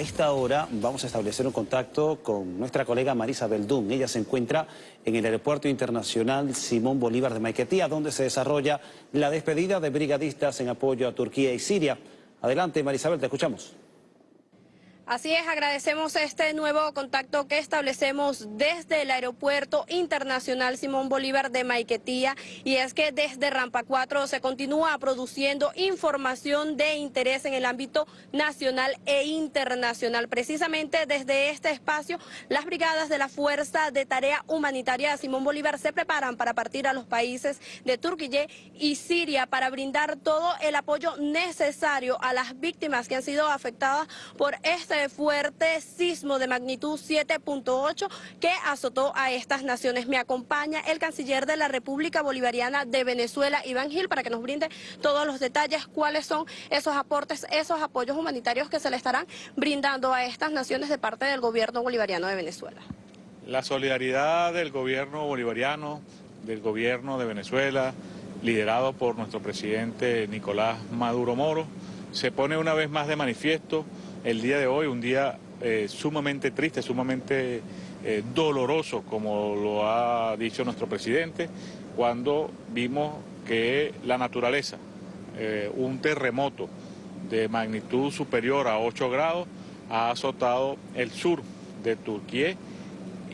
A esta hora vamos a establecer un contacto con nuestra colega Marisa Beldún. Ella se encuentra en el Aeropuerto Internacional Simón Bolívar de Maiquetía, donde se desarrolla la despedida de brigadistas en apoyo a Turquía y Siria. Adelante, Marisabel, te escuchamos. Así es, agradecemos este nuevo contacto que establecemos desde el Aeropuerto Internacional Simón Bolívar de Maiquetía y es que desde Rampa 4 se continúa produciendo información de interés en el ámbito nacional e internacional. Precisamente desde este espacio, las brigadas de la Fuerza de Tarea Humanitaria Simón Bolívar se preparan para partir a los países de Turquía y Siria para brindar todo el apoyo necesario a las víctimas que han sido afectadas por este fuerte sismo de magnitud 7.8 que azotó a estas naciones. Me acompaña el canciller de la República Bolivariana de Venezuela, Iván Gil, para que nos brinde todos los detalles, cuáles son esos aportes, esos apoyos humanitarios que se le estarán brindando a estas naciones de parte del gobierno bolivariano de Venezuela. La solidaridad del gobierno bolivariano, del gobierno de Venezuela, liderado por nuestro presidente Nicolás Maduro Moro, se pone una vez más de manifiesto el día de hoy, un día eh, sumamente triste, sumamente eh, doloroso, como lo ha dicho nuestro presidente, cuando vimos que la naturaleza, eh, un terremoto de magnitud superior a 8 grados, ha azotado el sur de Turquía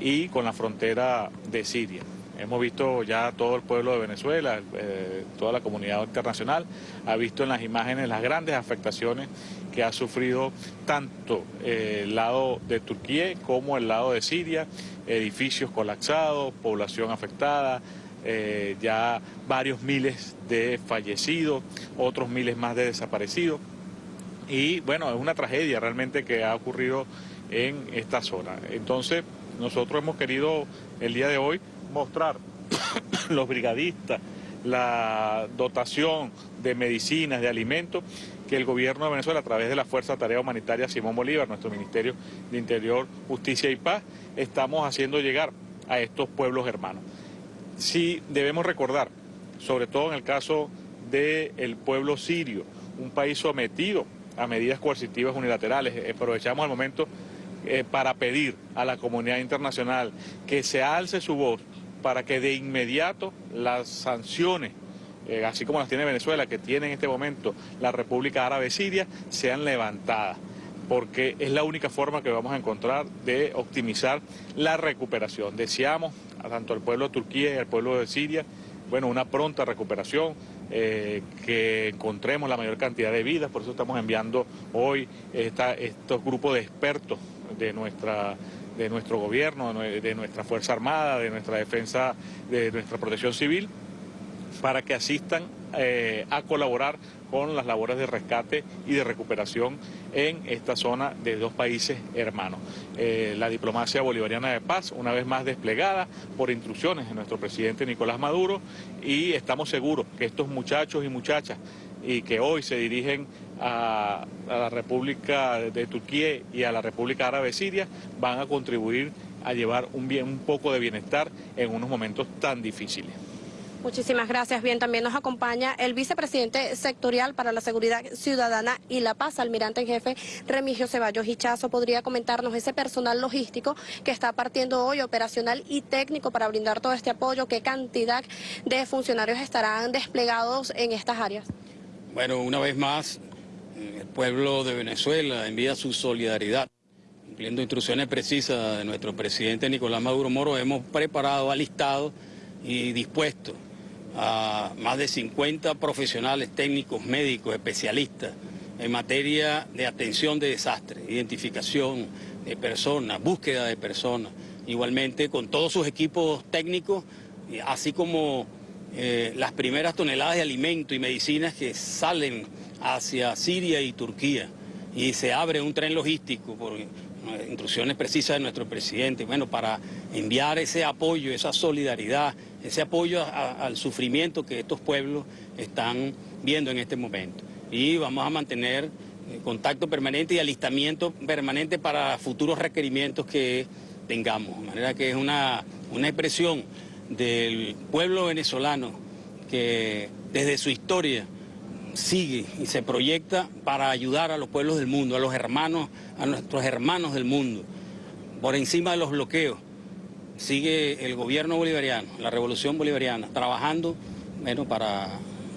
y con la frontera de Siria. Hemos visto ya todo el pueblo de Venezuela, eh, toda la comunidad internacional, ha visto en las imágenes las grandes afectaciones que ha sufrido tanto eh, el lado de Turquía como el lado de Siria, edificios colapsados, población afectada, eh, ya varios miles de fallecidos, otros miles más de desaparecidos. Y bueno, es una tragedia realmente que ha ocurrido en esta zona. Entonces, nosotros hemos querido el día de hoy mostrar los brigadistas, la dotación de medicinas, de alimentos, que el gobierno de Venezuela, a través de la Fuerza de Tarea Humanitaria Simón Bolívar, nuestro Ministerio de Interior, Justicia y Paz, estamos haciendo llegar a estos pueblos hermanos. Sí debemos recordar, sobre todo en el caso del pueblo sirio, un país sometido a medidas coercitivas unilaterales. Aprovechamos el momento eh, para pedir a la comunidad internacional que se alce su voz para que de inmediato las sanciones, eh, así como las tiene Venezuela, que tiene en este momento la República Árabe Siria, sean levantadas porque es la única forma que vamos a encontrar de optimizar la recuperación. Deseamos a tanto al pueblo de Turquía y al pueblo de Siria, bueno, una pronta recuperación, eh, que encontremos la mayor cantidad de vidas, por eso estamos enviando hoy estos grupos de expertos de nuestra de nuestro gobierno, de nuestra Fuerza Armada, de nuestra defensa, de nuestra protección civil, para que asistan eh, a colaborar con las labores de rescate y de recuperación en esta zona de dos países hermanos. Eh, la diplomacia bolivariana de paz, una vez más desplegada por instrucciones de nuestro presidente Nicolás Maduro, y estamos seguros que estos muchachos y muchachas y que hoy se dirigen a, la República de Turquía y a la República Árabe Siria van a contribuir a llevar un, bien, un poco de bienestar en unos momentos tan difíciles. Muchísimas gracias. Bien, también nos acompaña el vicepresidente sectorial para la Seguridad Ciudadana y la Paz, almirante en jefe Remigio Ceballos Hichazo. ¿Podría comentarnos ese personal logístico que está partiendo hoy, operacional y técnico, para brindar todo este apoyo? ¿Qué cantidad de funcionarios estarán desplegados en estas áreas? Bueno, una vez más, el pueblo de Venezuela envía su solidaridad. Cumpliendo instrucciones precisas de nuestro presidente Nicolás Maduro Moro, hemos preparado, alistado y dispuesto a más de 50 profesionales técnicos, médicos, especialistas en materia de atención de desastres, identificación de personas, búsqueda de personas, igualmente con todos sus equipos técnicos, así como eh, las primeras toneladas de alimentos y medicinas que salen hacia Siria y Turquía y se abre un tren logístico por instrucciones precisas de nuestro presidente, bueno, para enviar ese apoyo, esa solidaridad, ese apoyo al sufrimiento que estos pueblos están viendo en este momento. Y vamos a mantener eh, contacto permanente y alistamiento permanente para futuros requerimientos que tengamos. De manera que es una, una expresión del pueblo venezolano que desde su historia sigue y se proyecta para ayudar a los pueblos del mundo, a los hermanos, a nuestros hermanos del mundo, por encima de los bloqueos. Sigue el gobierno bolivariano, la revolución bolivariana, trabajando bueno, para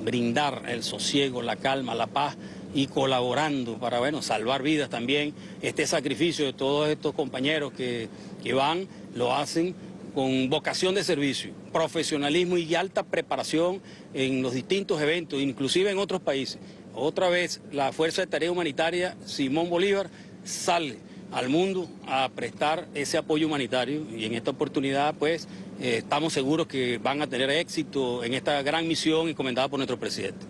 brindar el sosiego, la calma, la paz y colaborando para bueno, salvar vidas también. Este sacrificio de todos estos compañeros que, que van, lo hacen con vocación de servicio, profesionalismo y alta preparación en los distintos eventos, inclusive en otros países. Otra vez la Fuerza de Tarea Humanitaria Simón Bolívar sale al mundo a prestar ese apoyo humanitario y en esta oportunidad pues eh, estamos seguros que van a tener éxito en esta gran misión encomendada por nuestro presidente.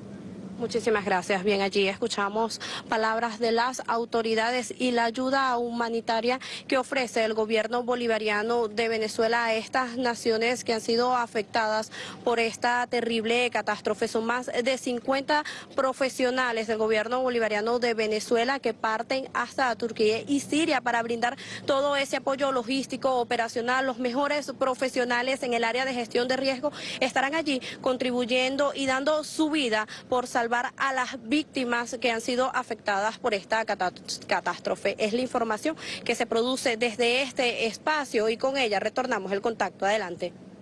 Muchísimas gracias. Bien, allí escuchamos palabras de las autoridades y la ayuda humanitaria que ofrece el gobierno bolivariano de Venezuela a estas naciones que han sido afectadas por esta terrible catástrofe. Son más de 50 profesionales del gobierno bolivariano de Venezuela que parten hasta Turquía y Siria para brindar todo ese apoyo logístico, operacional. Los mejores profesionales en el área de gestión de riesgo estarán allí contribuyendo y dando su vida por a las víctimas que han sido afectadas por esta catástrofe. Es la información que se produce desde este espacio y con ella retornamos el contacto. Adelante.